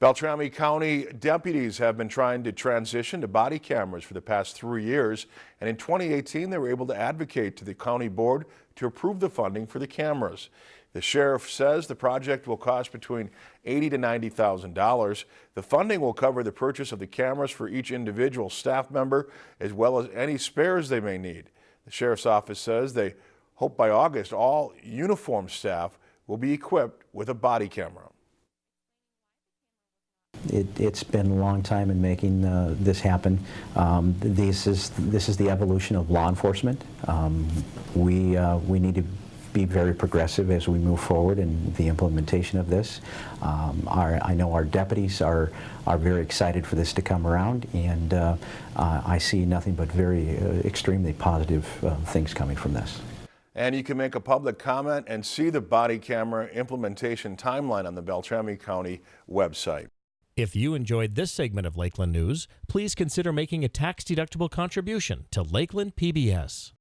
Beltrami County deputies have been trying to transition to body cameras for the past three years, and in 2018 they were able to advocate to the county board to approve the funding for the cameras. The sheriff says the project will cost between 80 to $90,000. The funding will cover the purchase of the cameras for each individual staff member, as well as any spares they may need. The sheriff's office says they hope by August all uniformed staff will be equipped with a body camera. It, has been a long time in making uh, this happen. Um, this is this is the evolution of law enforcement. Um, we uh, we need to be very progressive as we move forward in the implementation of this. Um, our, I know our deputies are are very excited for this to come around, and uh, uh I see nothing but very uh, extremely positive uh, things coming from this. And you can make a public comment and see the body camera implementation timeline on the Beltrami County website. If you enjoyed this segment of Lakeland News, please consider making a tax-deductible contribution to Lakeland PBS.